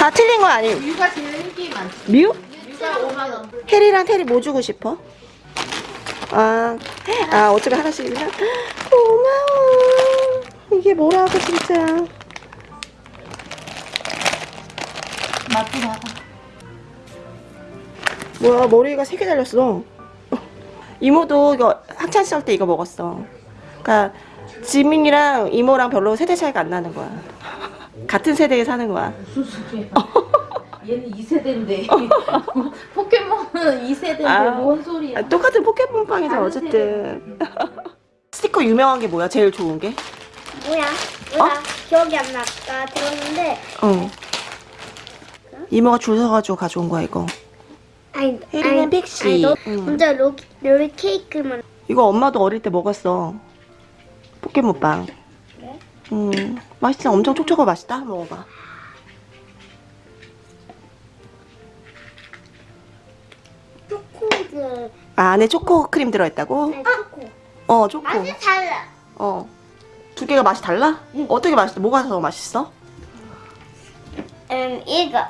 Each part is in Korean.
다 틀린 거 아니에요? 뮤가 제일 인기 많지. 뮤? 뮤가 5만 원. 테리랑 테리 뭐 주고 싶어? 아, 아 어차피 하나씩이구나. 고마워. 이게 뭐라고 진짜. 맛도 봐봐. 뭐야 머리가 세 개 달렸어. 이모도 이거 학창 시절 때 이거 먹었어. 그러니까 지민이랑 이모랑 별로 세대 차이가 안 나는 거야. 같은 세대에 사는 거야. 무슨 소리야. 얘는 2세대인데. 포켓몬은 2세대인데 아. 뭔 소리야. 아, 똑같은 포켓몬빵이죠 다른 어쨌든. 스티커 유명한 게 뭐야? 제일 좋은 게? 뭐야? 뭐야? 기억이 안 나. 나 들었는데 어. 이모가 줄 서가지고 가져온 거야 이거. 아니 혜리는 픽시. 아니 너 응. 먼저 롤, 롤 케이크만 이거 엄마도 어릴 때 먹었어. 포켓몬빵. 음, 맛있어. 엄청 촉촉하고 맛있다. 먹어봐. 초코드 아, 안에 초코 크림 들어있다고? 아니 초코 어, 초코. 맛이 달라. 어. 두 개가 맛이 달라? 어떻게 맛있어? 뭐가 더 맛있어? 음 이거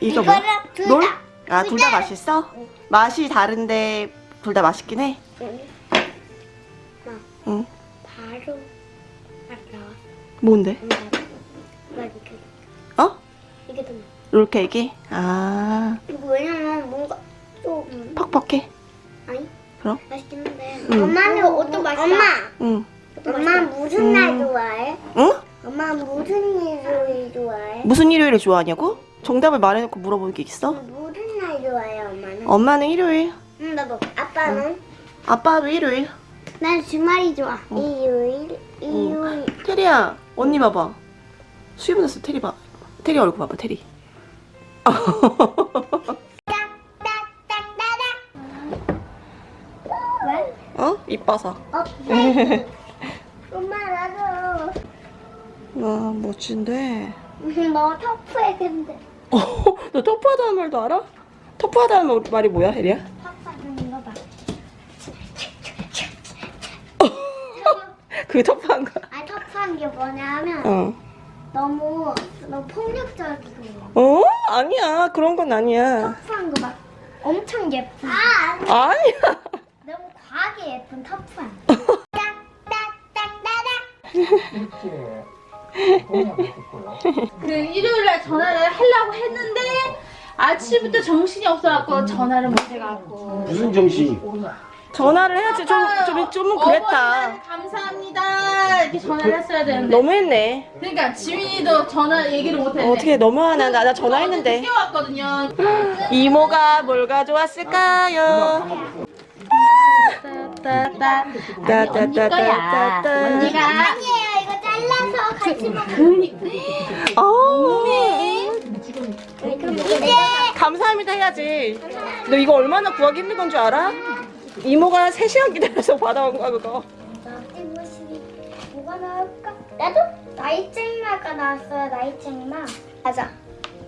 이거 뭐? 둘 롤? 다. 아, 둘 다. 맛있어? 맛이 다른데 둘 다 맛있긴 해? 응. 응. 바로 알아. 뭔데? 응, 어? 이게 더 롤케이크? 아, 이거 왜냐면 뭔가 좀 퍽퍽해? 아니 그럼? 맛있긴 한데 응. 엄마는 어떤 맛이야? 엄마 응. 엄마 무슨 음. 날 좋아해? 응? 엄마 무슨 일요일 좋아해? 무슨 일요일을 좋아하냐고? 정답을 말해놓고 물어볼 게 있어? 무슨 날 좋아해 엄마는? 엄마는 일요일, 응 나도 아빠는? 아빠도 일요일. 난 주말이 좋아 일요일 일요일 테리야, 언니 봐봐. 수염 났어, 테리 봐. 테리 얼굴 봐봐, 테리. 왜? 어? 이뻐서. 어? 왜? 엄마 나도 와, 멋진데. 너 터프해 근데 어, 너 터프하다는 말도 알아? 터프하다는 말이 뭐야, 혜리야? 터프하는 이거 봐 그게 터프한 거야. 아니 터프한 게 뭐냐면 어. 너무 너무 폭력적이고 어? 아니야. 그런 건 아니야. 터프한 거 막 엄청 예쁜 아 아니 아니야. 너무 과하게 예쁜 터프한 그 일요일 날 전화를 하려고 했는데 아침부터 정신이 없어갖고 전화를 못 해갖고. 무슨 정신이? 전화를 해야지. 좀, 좀, 좀은 그랬다. 어머니 감사합니다 이렇게 전화를 했어야 되는데. 너무했네. 그러니까 지민이도 전화 얘기를 못했네. 어떻게 너무하나. 나, 나 전화했는데. 늦게 왔거든요. 이모가 뭘 가져왔을까요? 따따. 언니 거야. 언니가. 아니에요 이거 잘라서 같이 먹어 그니. 어. 이제 감사합니다 해야지. 너 이거 얼마나 구하기 힘든 건 줄 알아? 이모가 3시간 기다려서 받아온 거야 그거. 뭐가 나올까? 나도 나이책마가 나왔어요 나이책마 맞아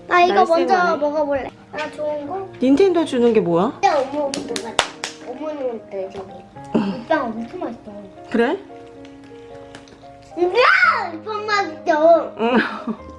나 이거 먼저. 먹어볼래 나 좋은 거? 닌텐도 주는 게 뭐야? 근데 어머니도 맞아 어머니한테 저기 이빵 엄청 맛있어 그래? 이야 이빵 맛있어 응.